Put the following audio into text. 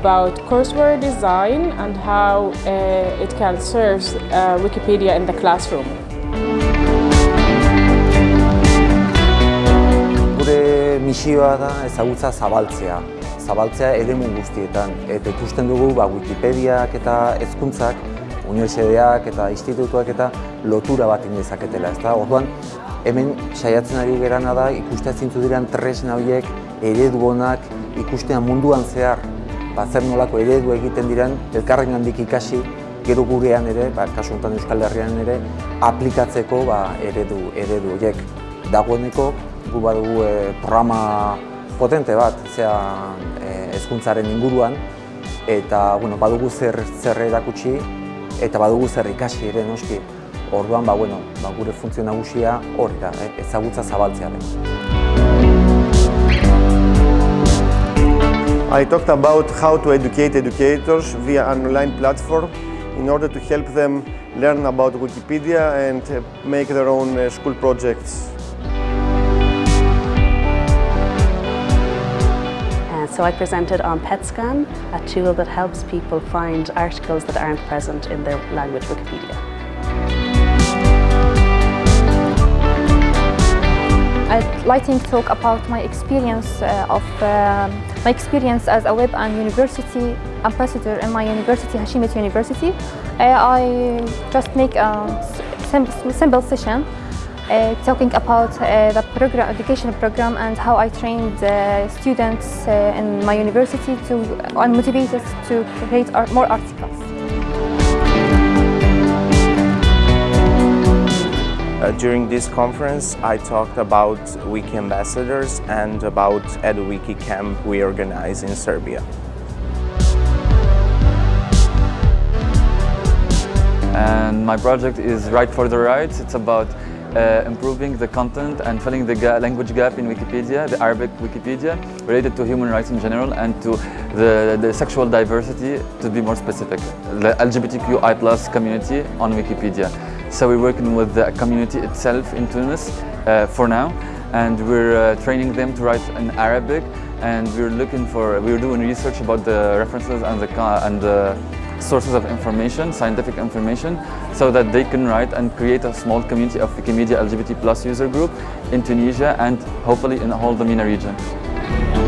about courseware design and how uh, it can serve uh, Wikipedia in the classroom. Gure misioa da ezagutza zabaltzea, zabaltzea eremu guztietan. Eta ikusten dugu ba, Wikipediak eta hezkuntzak, unibertsitateak eta institutuak eta lotura bat indezaketela. Ez da? Orduan, hemen saiatzen ari gerana da ikustea zintzu diren tresna horiek eredu honak ikustea munduan zehar ba, zer nolako eredu egiten diren elkarren handik ikasi gero gurean ere, ba, kasu honetan Euskal Herrian ere, aplikatzeko ba, eredu, eredu horiek. Dagoeneko, gu badugu e, programa potente bat, zea e, ezkuntzaren inguruan, eta bueno, badugu zer, zer erakutsi, eta badugu zer ikasi ere noski. Orduan, ba, bueno, ba, gure funtzio nagusia hori da, eh, ezagutza zabaltzearen. I talked about how to educate educators via an online platform in order to help them learn about Wikipedia and uh, make their own uh, school projects. Uh, so I presented on PetScan, a tool that helps people find articles that aren't present in their language Wikipedia. I'd like to talk about my experience uh, of um my experience as a web and university ambassador in my university, Hashemite University. Uh, I just make a sim simple session uh, talking about uh, the program, education program and how I trained uh, students uh, in my university to and motivated to create more articles. Uh, during this conference, I talked about Wiki ambassadors and about EduWiki camp we organize in Serbia. And my project is Right for the Rights. It's about uh, improving the content and filling the ga language gap in Wikipedia, the Arabic Wikipedia, related to human rights in general and to the, the sexual diversity, to be more specific, the LGBTQI plus community on Wikipedia. So we're working with the community itself in Tunis uh, for now and we're uh, training them to write in Arabic and we're looking for, we're doing research about the references and the, and the sources of information, scientific information, so that they can write and create a small community of Wikimedia LGBT plus user group in Tunisia and hopefully in whole the MENA region.